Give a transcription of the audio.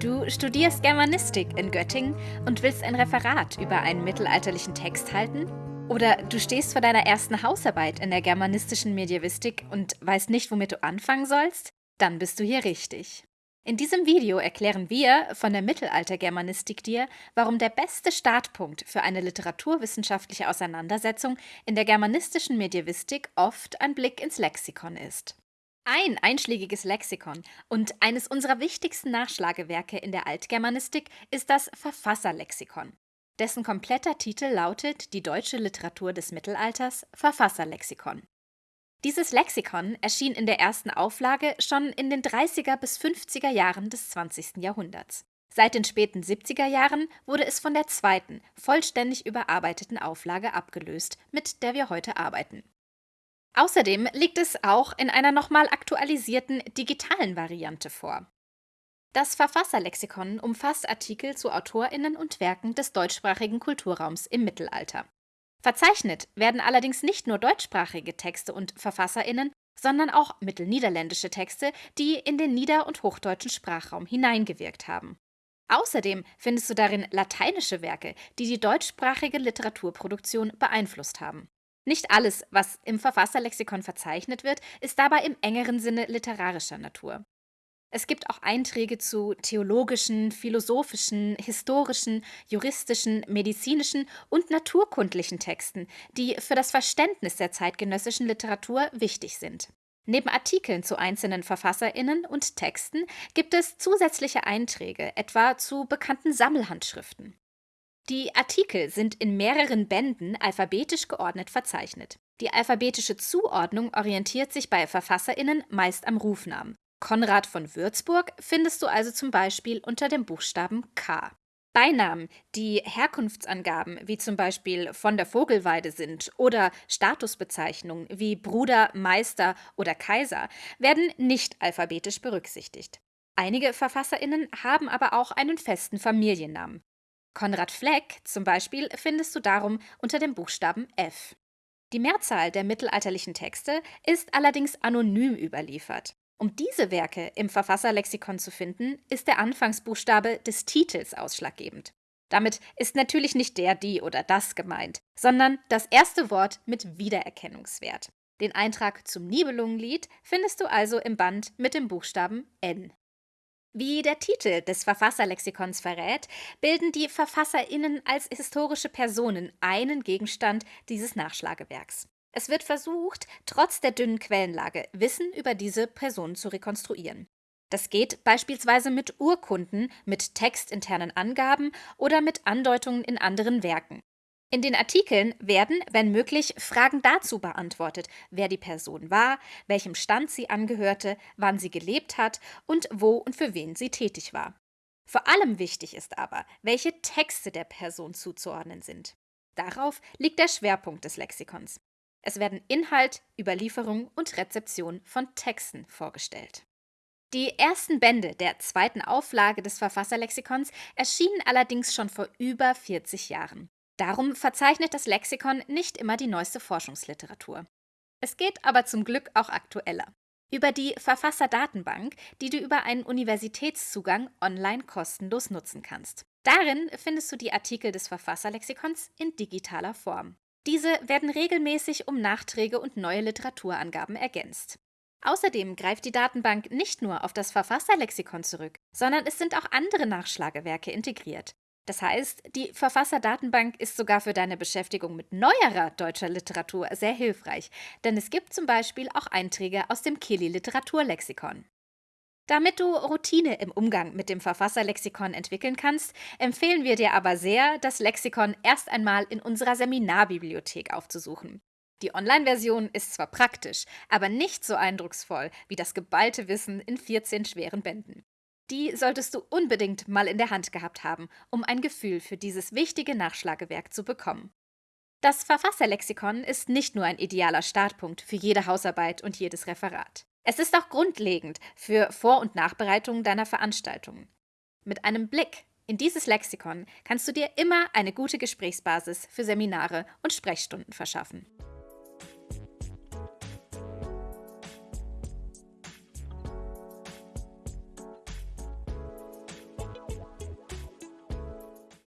Du studierst Germanistik in Göttingen und willst ein Referat über einen mittelalterlichen Text halten? Oder du stehst vor deiner ersten Hausarbeit in der germanistischen Medievistik und weißt nicht, womit du anfangen sollst? Dann bist du hier richtig. In diesem Video erklären wir von der Mittelaltergermanistik dir, warum der beste Startpunkt für eine literaturwissenschaftliche Auseinandersetzung in der germanistischen Medievistik oft ein Blick ins Lexikon ist. Ein einschlägiges Lexikon und eines unserer wichtigsten Nachschlagewerke in der Altgermanistik ist das Verfasserlexikon. Dessen kompletter Titel lautet Die deutsche Literatur des Mittelalters Verfasserlexikon. Dieses Lexikon erschien in der ersten Auflage schon in den 30er bis 50er Jahren des 20. Jahrhunderts. Seit den späten 70er Jahren wurde es von der zweiten, vollständig überarbeiteten Auflage abgelöst, mit der wir heute arbeiten. Außerdem liegt es auch in einer nochmal aktualisierten digitalen Variante vor. Das Verfasserlexikon umfasst Artikel zu AutorInnen und Werken des deutschsprachigen Kulturraums im Mittelalter. Verzeichnet werden allerdings nicht nur deutschsprachige Texte und VerfasserInnen, sondern auch mittelniederländische Texte, die in den nieder- und hochdeutschen Sprachraum hineingewirkt haben. Außerdem findest du darin lateinische Werke, die die deutschsprachige Literaturproduktion beeinflusst haben. Nicht alles, was im Verfasserlexikon verzeichnet wird, ist dabei im engeren Sinne literarischer Natur. Es gibt auch Einträge zu theologischen, philosophischen, historischen, juristischen, medizinischen und naturkundlichen Texten, die für das Verständnis der zeitgenössischen Literatur wichtig sind. Neben Artikeln zu einzelnen VerfasserInnen und Texten gibt es zusätzliche Einträge, etwa zu bekannten Sammelhandschriften. Die Artikel sind in mehreren Bänden alphabetisch geordnet verzeichnet. Die alphabetische Zuordnung orientiert sich bei VerfasserInnen meist am Rufnamen. Konrad von Würzburg findest du also zum Beispiel unter dem Buchstaben K. Beinamen, die Herkunftsangaben wie zum Beispiel von der Vogelweide sind oder Statusbezeichnungen wie Bruder, Meister oder Kaiser, werden nicht alphabetisch berücksichtigt. Einige VerfasserInnen haben aber auch einen festen Familiennamen. Konrad Fleck zum Beispiel findest du darum unter dem Buchstaben F. Die Mehrzahl der mittelalterlichen Texte ist allerdings anonym überliefert. Um diese Werke im Verfasserlexikon zu finden, ist der Anfangsbuchstabe des Titels ausschlaggebend. Damit ist natürlich nicht der, die oder das gemeint, sondern das erste Wort mit Wiedererkennungswert. Den Eintrag zum Nibelungenlied findest du also im Band mit dem Buchstaben N. Wie der Titel des Verfasserlexikons verrät, bilden die VerfasserInnen als historische Personen einen Gegenstand dieses Nachschlagewerks. Es wird versucht, trotz der dünnen Quellenlage Wissen über diese Personen zu rekonstruieren. Das geht beispielsweise mit Urkunden, mit textinternen Angaben oder mit Andeutungen in anderen Werken. In den Artikeln werden, wenn möglich, Fragen dazu beantwortet, wer die Person war, welchem Stand sie angehörte, wann sie gelebt hat und wo und für wen sie tätig war. Vor allem wichtig ist aber, welche Texte der Person zuzuordnen sind. Darauf liegt der Schwerpunkt des Lexikons. Es werden Inhalt, Überlieferung und Rezeption von Texten vorgestellt. Die ersten Bände der zweiten Auflage des Verfasserlexikons erschienen allerdings schon vor über 40 Jahren. Darum verzeichnet das Lexikon nicht immer die neueste Forschungsliteratur. Es geht aber zum Glück auch aktueller. Über die Verfasserdatenbank, die du über einen Universitätszugang online kostenlos nutzen kannst. Darin findest du die Artikel des Verfasserlexikons in digitaler Form. Diese werden regelmäßig um Nachträge und neue Literaturangaben ergänzt. Außerdem greift die Datenbank nicht nur auf das Verfasserlexikon zurück, sondern es sind auch andere Nachschlagewerke integriert. Das heißt, die Verfasserdatenbank ist sogar für deine Beschäftigung mit neuerer deutscher Literatur sehr hilfreich, denn es gibt zum Beispiel auch Einträge aus dem Kili Literaturlexikon. Damit du Routine im Umgang mit dem Verfasserlexikon entwickeln kannst, empfehlen wir dir aber sehr, das Lexikon erst einmal in unserer Seminarbibliothek aufzusuchen. Die Online-Version ist zwar praktisch, aber nicht so eindrucksvoll wie das geballte Wissen in 14 schweren Bänden. Die solltest du unbedingt mal in der Hand gehabt haben, um ein Gefühl für dieses wichtige Nachschlagewerk zu bekommen. Das Verfasserlexikon ist nicht nur ein idealer Startpunkt für jede Hausarbeit und jedes Referat. Es ist auch grundlegend für Vor- und Nachbereitungen deiner Veranstaltungen. Mit einem Blick in dieses Lexikon kannst du dir immer eine gute Gesprächsbasis für Seminare und Sprechstunden verschaffen.